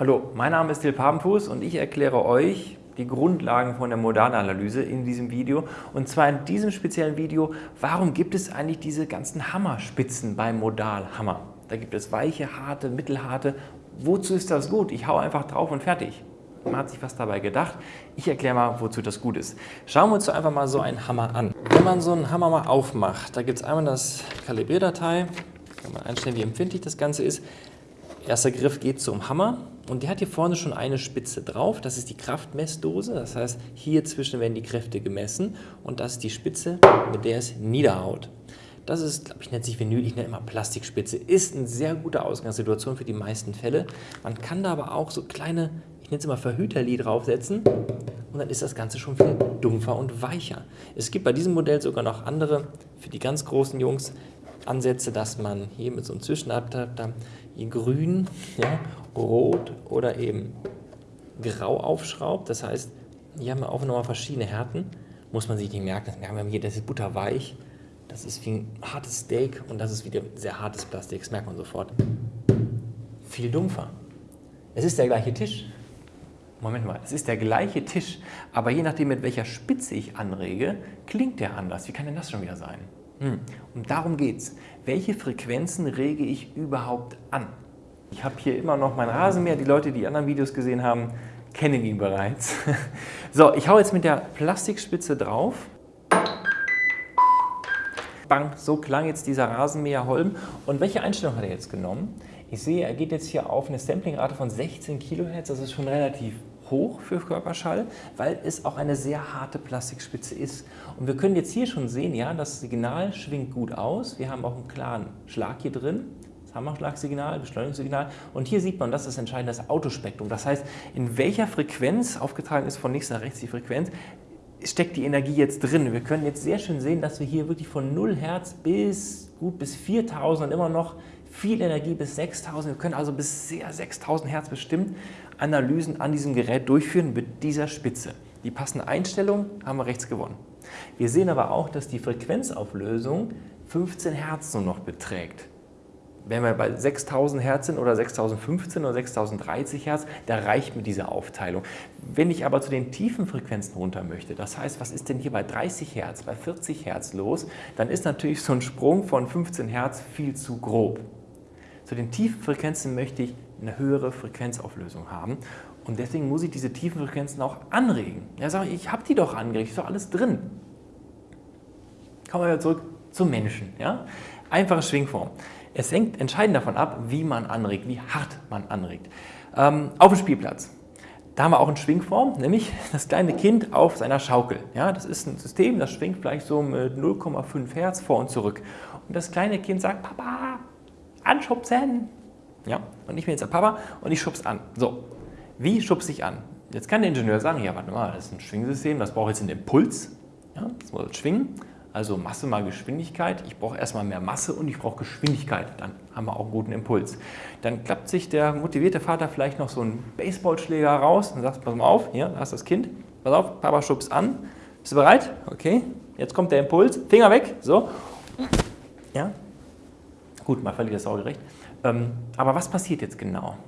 Hallo, mein Name ist Till Papenfuß und ich erkläre euch die Grundlagen von der Modalanalyse in diesem Video. Und zwar in diesem speziellen Video, warum gibt es eigentlich diese ganzen Hammerspitzen beim Modalhammer? Da gibt es weiche, harte, mittelharte. Wozu ist das gut? Ich hau einfach drauf und fertig. Man hat sich was dabei gedacht. Ich erkläre mal, wozu das gut ist. Schauen wir uns einfach mal so einen Hammer an. Wenn man so einen Hammer mal aufmacht, da gibt es einmal das Kalibrierdatei, kann man einstellen, wie empfindlich das Ganze ist. Erster Griff geht zum Hammer und der hat hier vorne schon eine Spitze drauf. Das ist die Kraftmessdose. Das heißt, hier zwischen werden die Kräfte gemessen und das ist die Spitze, mit der es niederhaut. Das ist, glaube ich, nennt sich Vinyl, ich nenne immer Plastikspitze. Ist eine sehr gute Ausgangssituation für die meisten Fälle. Man kann da aber auch so kleine, ich nenne es immer Verhüterli draufsetzen und dann ist das Ganze schon viel dumpfer und weicher. Es gibt bei diesem Modell sogar noch andere, für die ganz großen Jungs, Ansätze, dass man hier mit so einem Zwischenadapter hier grün, ja, rot oder eben grau aufschraubt. Das heißt, hier haben wir auch nochmal verschiedene Härten. Muss man sich nicht merken. Wir haben hier, das ist butterweich, das ist wie ein hartes Steak und das ist wieder sehr hartes Plastik. Das merkt man sofort. Viel dumpfer. Es ist der gleiche Tisch. Moment mal, es ist der gleiche Tisch, aber je nachdem, mit welcher Spitze ich anrege, klingt der anders. Wie kann denn das schon wieder sein? Hm. Und darum geht es. Welche Frequenzen rege ich überhaupt an? Ich habe hier immer noch mein Rasenmäher. Die Leute, die anderen Videos gesehen haben, kennen ihn bereits. So, ich hau jetzt mit der Plastikspitze drauf. Bang, so klang jetzt dieser Rasenmäher Holm. Und welche Einstellung hat er jetzt genommen? Ich sehe, er geht jetzt hier auf eine Samplingrate von 16 kHz. Das ist schon relativ hoch für Körperschall, weil es auch eine sehr harte Plastikspitze ist. Und wir können jetzt hier schon sehen, ja, das Signal schwingt gut aus. Wir haben auch einen klaren Schlag hier drin. Das Hammerschlagsignal, Beschleunigungssignal. Und hier sieht man, das ist entscheidend, das Autospektrum. Das heißt, in welcher Frequenz, aufgetragen ist von links nach rechts die Frequenz, steckt die Energie jetzt drin. Wir können jetzt sehr schön sehen, dass wir hier wirklich von 0 Hertz bis gut bis 4000 und immer noch viel Energie bis 6000. Wir können also bis sehr 6000 Hertz bestimmt Analysen an diesem Gerät durchführen mit dieser Spitze. Die passende Einstellung haben wir rechts gewonnen. Wir sehen aber auch, dass die Frequenzauflösung 15 Hertz nur noch beträgt. Wenn wir bei 6000 Hertz sind oder 6015 oder 6030 Hertz, da reicht mir diese Aufteilung. Wenn ich aber zu den tiefen Frequenzen runter möchte, das heißt, was ist denn hier bei 30 Hertz, bei 40 Hertz los, dann ist natürlich so ein Sprung von 15 Hertz viel zu grob. Zu den tiefen Frequenzen möchte ich eine höhere Frequenzauflösung haben und deswegen muss ich diese tiefen Frequenzen auch anregen. Ja, sage ich, ich habe die doch angeregt, ist doch alles drin. Kommen wir wieder zurück zum Menschen. Ja? Einfache Schwingform. Es hängt entscheidend davon ab, wie man anregt, wie hart man anregt. Ähm, auf dem Spielplatz. Da haben wir auch eine Schwingform, nämlich das kleine Kind auf seiner Schaukel. Ja, das ist ein System, das schwingt vielleicht so mit 0,5 Hertz vor und zurück. Und das kleine Kind sagt, Papa, anschubsen. Ja, und ich bin jetzt der Papa und ich schubse an. So, wie schubse ich an? Jetzt kann der Ingenieur sagen, ja, warte mal, das ist ein Schwingsystem, das braucht jetzt einen Impuls. Ja, das muss schwingen. Also Masse mal Geschwindigkeit. Ich brauche erstmal mehr Masse und ich brauche Geschwindigkeit. Dann haben wir auch einen guten Impuls. Dann klappt sich der motivierte Vater vielleicht noch so einen Baseballschläger raus und sagt, pass mal auf, hier, da ist das Kind. Pass auf, Papa schubst an. Bist du bereit? Okay. Jetzt kommt der Impuls. Finger weg. So. Ja, Gut, mal völlig das Sorgerecht. Ähm, aber was passiert jetzt genau?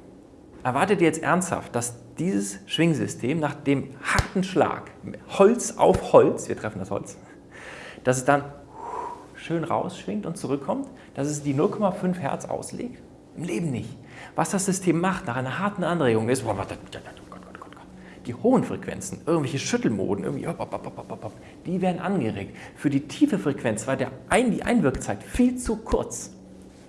Erwartet ihr jetzt ernsthaft, dass dieses Schwingsystem nach dem harten Schlag, Holz auf Holz, wir treffen das Holz, dass es dann schön rausschwingt und zurückkommt, dass es die 0,5 Hertz auslegt? Im Leben nicht. Was das System macht nach einer harten Anregung ist, die hohen Frequenzen, irgendwelche Schüttelmoden, irgendwie, die werden angeregt. Für die tiefe Frequenz war der Ein die Einwirkzeit viel zu kurz.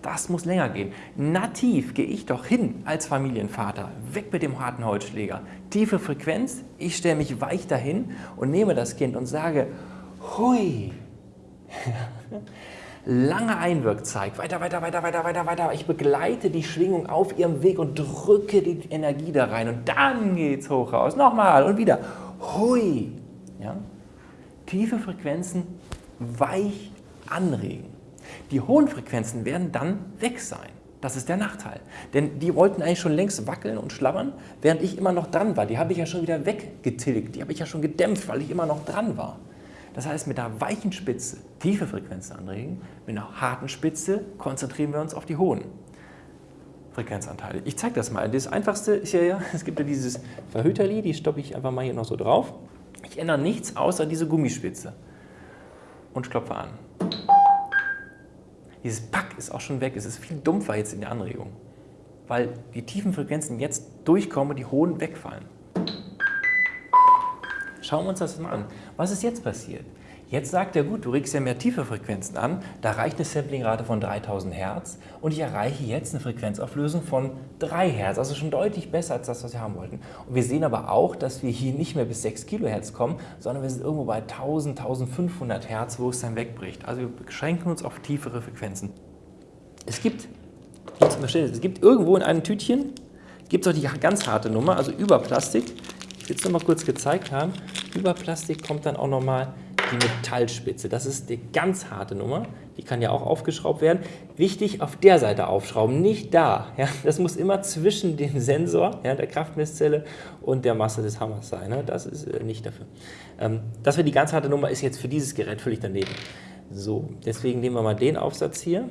Das muss länger gehen. Nativ gehe ich doch hin als Familienvater. Weg mit dem harten Holzschläger. Tiefe Frequenz, ich stelle mich weich dahin und nehme das Kind und sage, hui. Lange Einwirkzeit, weiter, weiter, weiter, weiter, weiter, weiter. Ich begleite die Schwingung auf ihrem Weg und drücke die Energie da rein. Und dann geht es hoch raus. Nochmal und wieder. Hui. Ja? Tiefe Frequenzen weich anregen. Die hohen Frequenzen werden dann weg sein. Das ist der Nachteil. Denn die wollten eigentlich schon längst wackeln und schlabbern, während ich immer noch dran war. Die habe ich ja schon wieder weggetilgt. Die habe ich ja schon gedämpft, weil ich immer noch dran war. Das heißt, mit einer weichen Spitze tiefe Frequenzen anregen, mit einer harten Spitze konzentrieren wir uns auf die hohen. Frequenzanteile. Ich zeige das mal. Das einfachste ist ja, ja es gibt ja dieses Verhüterli, die stoppe ich einfach mal hier noch so drauf. Ich ändere nichts außer diese Gummispitze und klopfe an. Dieses Pack ist auch schon weg. Es ist viel dumpfer jetzt in der Anregung, weil die tiefen Frequenzen jetzt durchkommen und die hohen wegfallen. Schauen wir uns das mal an. Was ist jetzt passiert? Jetzt sagt er, gut, du regst ja mehr tiefe Frequenzen an, da reicht eine Samplingrate von 3000 Hertz und ich erreiche jetzt eine Frequenzauflösung von 3 Hertz, also schon deutlich besser als das, was wir haben wollten. Und wir sehen aber auch, dass wir hier nicht mehr bis 6 Kilohertz kommen, sondern wir sind irgendwo bei 1000, 1500 Hertz, wo es dann wegbricht. Also wir beschränken uns auf tiefere Frequenzen. Es gibt, es gibt irgendwo in einem Tütchen, gibt es auch die ganz harte Nummer, also über Plastik. Ich will es noch mal kurz gezeigt haben. Über Plastik kommt dann auch nochmal die Metallspitze. Das ist die ganz harte Nummer. Die kann ja auch aufgeschraubt werden. Wichtig, auf der Seite aufschrauben, nicht da. Ja, das muss immer zwischen dem Sensor, ja, der Kraftmesszelle und der Masse des Hammers sein. Ne? Das ist äh, nicht dafür. Ähm, das wäre die ganz harte Nummer, ist jetzt für dieses Gerät völlig daneben. So, deswegen nehmen wir mal den Aufsatz hier.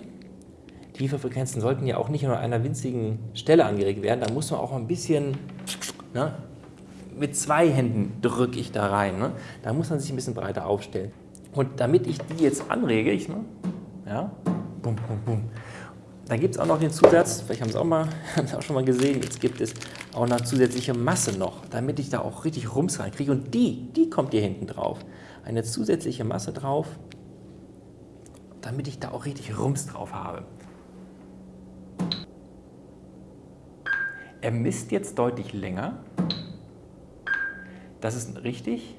Tiefe Frequenzen sollten ja auch nicht nur an einer winzigen Stelle angeregt werden. Da muss man auch ein bisschen ne, mit zwei Händen drücke ich da rein. Ne? Da muss man sich ein bisschen breiter aufstellen. Und damit ich die jetzt anrege, ich, ne? ja, bum, bum, bum. Da gibt es auch noch den Zusatz, vielleicht haben Sie auch, haben Sie auch schon mal gesehen, jetzt gibt es auch eine zusätzliche Masse noch, damit ich da auch richtig Rums reinkriege. Und die, die kommt hier hinten drauf. Eine zusätzliche Masse drauf, damit ich da auch richtig Rums drauf habe. Er misst jetzt deutlich länger. Das ist richtig,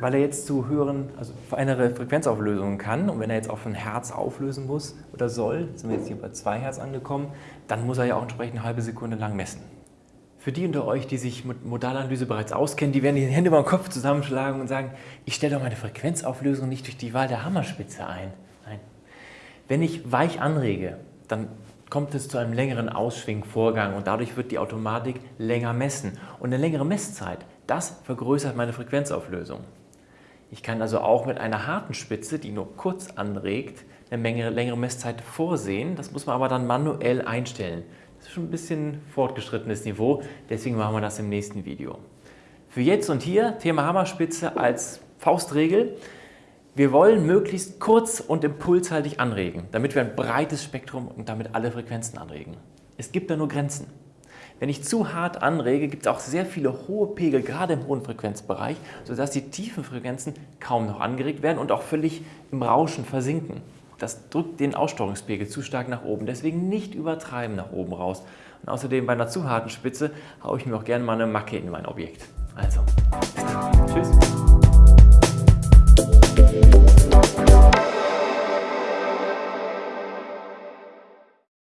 weil er jetzt zu höheren, also feinere Frequenzauflösungen kann. Und wenn er jetzt auf ein Herz auflösen muss oder soll, sind wir jetzt hier bei 2 Hertz angekommen, dann muss er ja auch entsprechend eine halbe Sekunde lang messen. Für die unter euch, die sich mit Modalanalyse bereits auskennen, die werden die Hände über den Kopf zusammenschlagen und sagen, ich stelle doch meine Frequenzauflösung nicht durch die Wahl der Hammerspitze ein. Nein. Wenn ich weich anrege, dann kommt es zu einem längeren Ausschwingvorgang und dadurch wird die Automatik länger messen. Und eine längere Messzeit, das vergrößert meine Frequenzauflösung. Ich kann also auch mit einer harten Spitze, die nur kurz anregt, eine Menge, längere Messzeit vorsehen. Das muss man aber dann manuell einstellen. Das ist schon ein bisschen fortgeschrittenes Niveau, deswegen machen wir das im nächsten Video. Für jetzt und hier Thema Hammerspitze als Faustregel. Wir wollen möglichst kurz und impulshaltig anregen, damit wir ein breites Spektrum und damit alle Frequenzen anregen. Es gibt da nur Grenzen. Wenn ich zu hart anrege, gibt es auch sehr viele hohe Pegel, gerade im hohen Frequenzbereich, sodass die tiefen Frequenzen kaum noch angeregt werden und auch völlig im Rauschen versinken. Das drückt den Aussteuerungspegel zu stark nach oben, deswegen nicht übertreiben nach oben raus. Und außerdem bei einer zu harten Spitze haue ich mir auch gerne mal eine Macke in mein Objekt. Also, tschüss.